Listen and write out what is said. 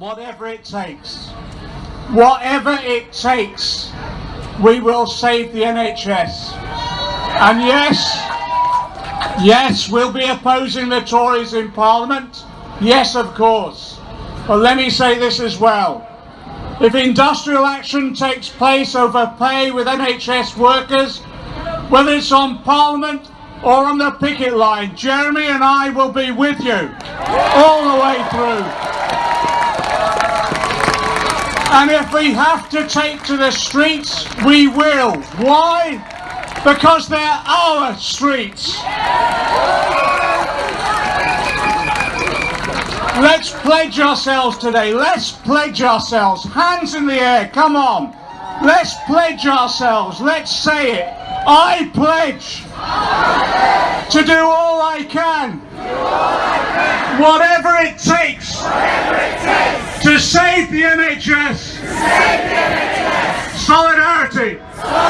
whatever it takes. Whatever it takes, we will save the NHS. And yes, yes, we'll be opposing the Tories in Parliament. Yes, of course. But let me say this as well. If industrial action takes place over pay with NHS workers, whether it's on Parliament or on the picket line, Jeremy and I will be with you all the way through. And if we have to take to the streets, we will. Why? Because they're our streets. Let's pledge ourselves today. Let's pledge ourselves. Hands in the air. Come on. Let's pledge ourselves. Let's say it. I pledge to do all I can, whatever it takes, save the NHS. Save the NHS. Solidarity. Solidarity.